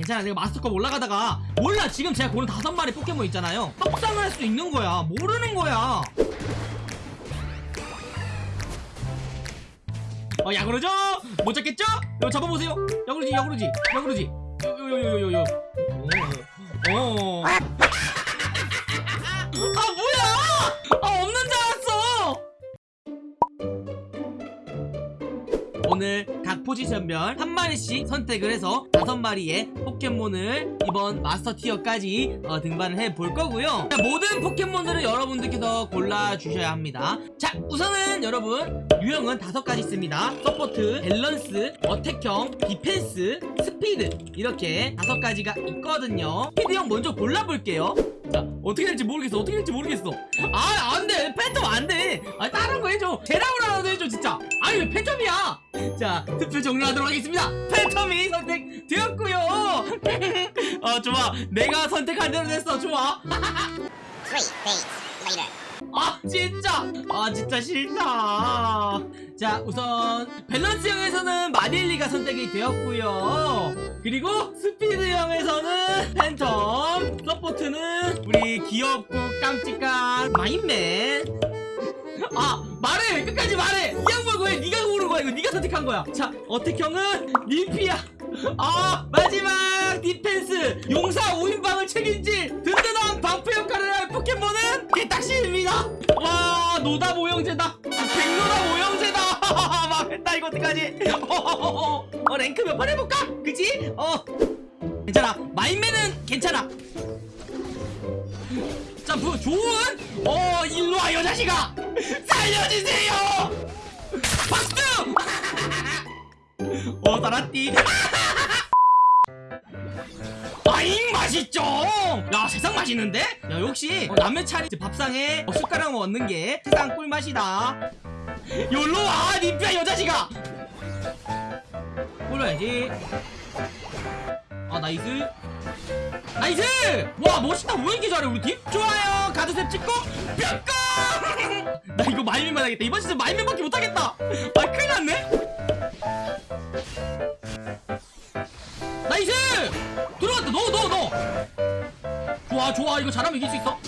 괜찮아 내가 마스터컵 올라가다가 몰라 지금 제가 고른 다섯 마리 포켓몬 있잖아요. 떡상을 할수 있는 거야. 모르는 거야. 어 야구르죠? 못 잡겠죠? 이거 잡아보세요. 야구르지 야구르지 야구르지. 요요요요요요 오. 아 뭐야? 아 없는 줄 알았어. 오늘 각 포지션별 한 마리씩 선택을 해서 다섯 마리의 포켓몬을 이번 master tier까지 어, 등반을 해 볼 거고요. 자, 모든 포켓몬들을 여러분들께서 골라 주셔야 합니다. 자, 우선은 여러분 유형은 다섯 가지 있습니다. support, 밸런스, attack형, 디펜스, 스피드 이렇게 다섯 가지가 있거든요. 스피드형 먼저 골라볼게요. 자, 어떻게 될지 모르겠어. 어떻게 될지 모르겠어. 아, 안 돼. 팬텀 안 돼. 아, 다른 거 해줘. 제라우라도 해줘, 진짜. 아니, 왜 팬텀이야? 자, 투표 종료하도록 하겠습니다. 팬텀이 선택되었고요. 어, 좋아. 내가 선택한 대로 됐어. 좋아. 아 진짜. 아 진짜 싫다. 자 우선 밸런스형에서는 마릴리가 선택이 되었고요. 그리고 스피드형에서는 팬텀 support는 우리 귀엽고 깜찍한 마임맨. 아 말해! 끝까지 말해! 이 양반 거야 네가 고른 거야. 이거 네가 선택한 거야. 자 attack형은 님피아 아 마지막 디펜스! 용사 5인방을 책임질 든든 노다 모형제다. 백노다 모형제다. 망했다 이거 어떡하지? 어, 랭크 몇 번 해볼까? 그치 어. 괜찮아. 마인맨은 괜찮아. 자, 뭐 좋은? 어 일로 와 여자식아. 살려주세요. 박수! 어 살았디 아잉 맛있죠? 야 세상 맛있는데? 야 역시 어, 남의 차린 밥상에 어, 숟가락 얹는 게 세상 꿀맛이다. 열로 와 님피아 요 자식아 꿇어야지. 아 nice. nice! 와 멋있다. 왜 이렇게 잘해 우리 팀? 좋아요. 가드셉 찍고 뿅고! 나 이거 마임맨만 하겠다. 이번 시즌 마임맨밖에 못하겠다. 아 큰일 났네. nice! 들어갔다 넣어 넣어 넣어 좋아 좋아 이거 잘하면 이길 수 있어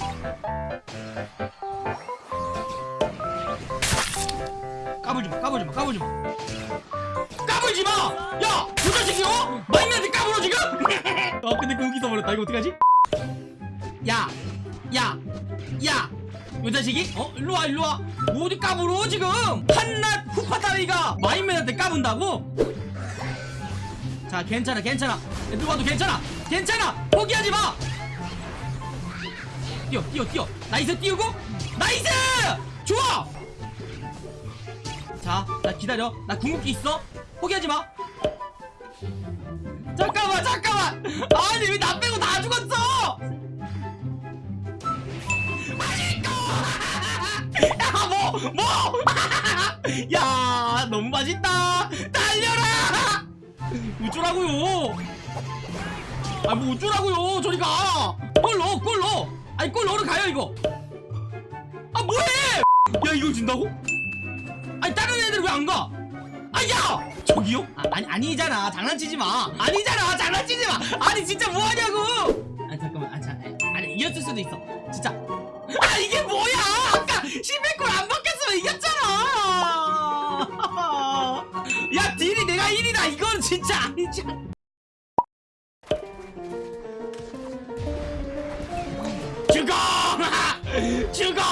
까불지마 까불지마 까불지마 까불지마! 야! 그 자식이요? 마임맨한테 까불어 지금? 아 근데 그 여기 써버렸다 이거 어떡하지? 야! 야! 야! 요 자식이? 어? 일로와 일로와 어디 까불어 지금 한낱 후파다리가 마임맨한테 까분다고? 자 괜찮아 괜찮아 누가 도 괜찮아 괜찮아 포기하지 마 뛰어 뛰어 뛰어 nice 띄우고 nice 좋아 자, 나 기다려. 나 궁극기 있어. 포기하지 마. 잠깐만, 잠깐만. 아니 왜 나 빼고 다 죽었어? 맛있고. 야, 뭐, 뭐? 야, 우쭈라고요. 아, 뭐 우쭈라고요. 저리 가. 골 넣어, 골 넣어. 아니 골 넣으러 가요 이거. 아, 뭐해? 야, 이거 준다고? 아니 다른 애들 왜 안 가? 아야! 저기요? 아, 아니 아니잖아 장난치지 마 아니잖아 장난치지 마 아니 진짜 뭐 하냐고 아 잠깐만 아 자, 아니 이겼을 수도 있어 진짜 아 이게 뭐야 아까 11골 안 바뀌었으면 이겼잖아 1이다 이건 진짜 아니잖아 죽어 죽어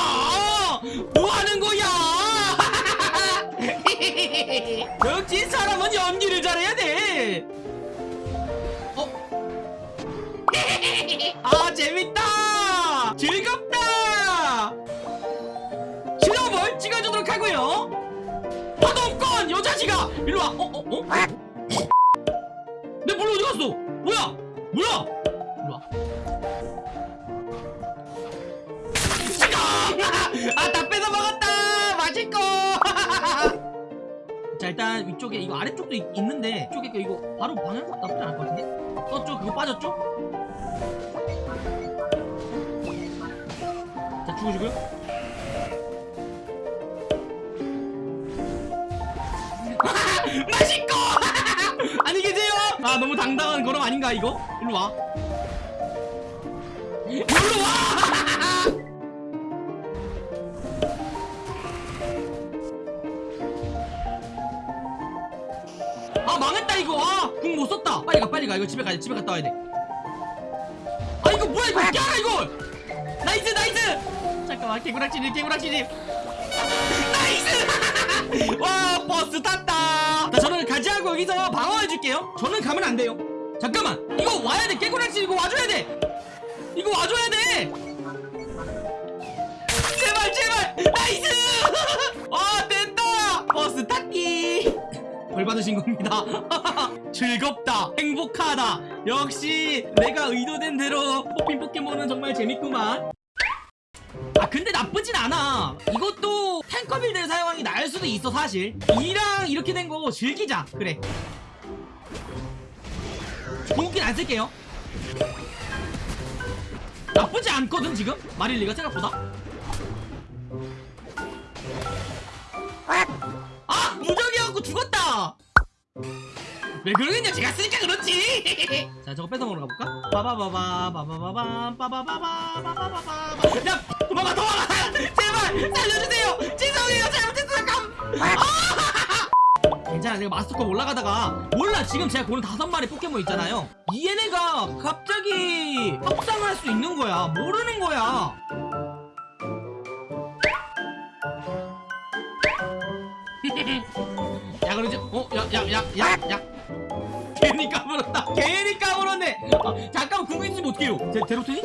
뭐 하는 거야 역시 사람은 연기를 잘해야 돼. 어? 아 재밌다. 어? 어? 어? 내 볼로 어디 갔어? 뭐야? 뭐야? 와. 찍어! 아다 뺏어 먹었다. 맛있고. 자 일단 위쪽에 이거 아래쪽도 있, 있는데 이쪽에 거 이거 바로 방향 나쁘지 않을 것 같은데 떴죠? 그거 빠졌죠? 자 죽으시고요 아 너무 당당한 걸음 아닌가 이거? 일로 와. 일로 와! 아 망했다 이거. 아궁 못 썼다. 빨리 가 빨리 가. 이거 집에 가야 돼. 집에 갔다 와야 돼아 이거 뭐야 이거? 깨라 이거 nice nice! 잠깐만 개구락지님 개구락지님. nice! 와 버스 탔다 여기서 방어해줄게요. 저는 가면 안 돼요. 잠깐만. 이거 와야 돼. 개구락지 이거 와줘야 돼. 이거 와줘야 돼. 제발 제발. nice! 아 됐다. 버스 탔기. 벌 받으신 겁니다. 즐겁다. 행복하다. 역시 내가 의도된 대로 뽑힌 포켓몬은 정말 재밌구만. 아 근데 나쁘진 않아. 이것도 tanker build를 사용하는 게 나을 수도 있어 사실. 이랑 이렇게 된거 즐기자. 그래. 공긴 안 쓸게요. 나쁘지 않거든 지금? 마릴리가 생각보다. 아! 무적이어갖고 죽었다! 왜 그러겠냐? 제가 쓰니까 그렇지! 자 저거 뺏어 먹으러 가볼까? 빠바바바 빠바바바 빠바바바 빠바바바 야 아! 괜찮아 내가 마스터컵 올라가다가 몰라. 지금 제가 고른 다섯 마리 포켓몬 있잖아요. 이 얘네가 갑자기 합상을 할 수 있는 거야. 모르는 거야. 야 그러지 어? 야야야야야. 괜히 까불었다. 괜히 까불었네. 아, 잠깐 궁금 있으면 어떡해요? 제, 제로트니?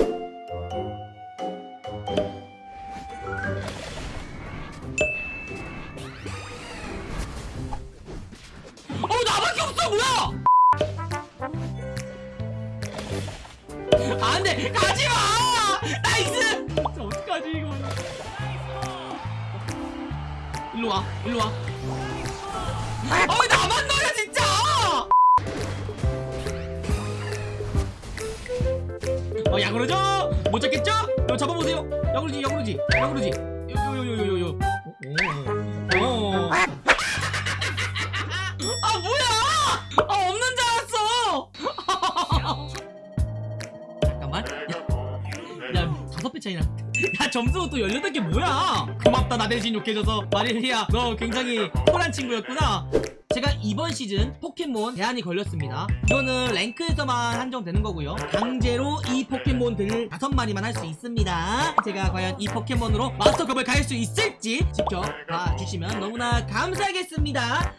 일로 와 일로 와. 어이 나만 노려 진짜! 어 야구르죠? 못 잡겠죠? 요 잡아보세요. 야구르지 야구르지 야구르지. 요요요요요요. 어. 아 뭐야? 아 없는 줄 알았어. 잠깐만. 야, 야 다섯 배 차이나 야 점수가 또 18개 뭐야? 고맙다 나 대신 욕해줘서. 마릴리아 너 굉장히 쿨한 친구였구나. 제가 이번 시즌 포켓몬 제한이 걸렸습니다. 이거는 랭크에서만 한정되는 거고요. 강제로 이 포켓몬들 다섯 마리만 할 수 있습니다. 제가 과연 이 포켓몬으로 마스터컵을 갈 수 있을지 지켜봐 주시면 너무나 감사하겠습니다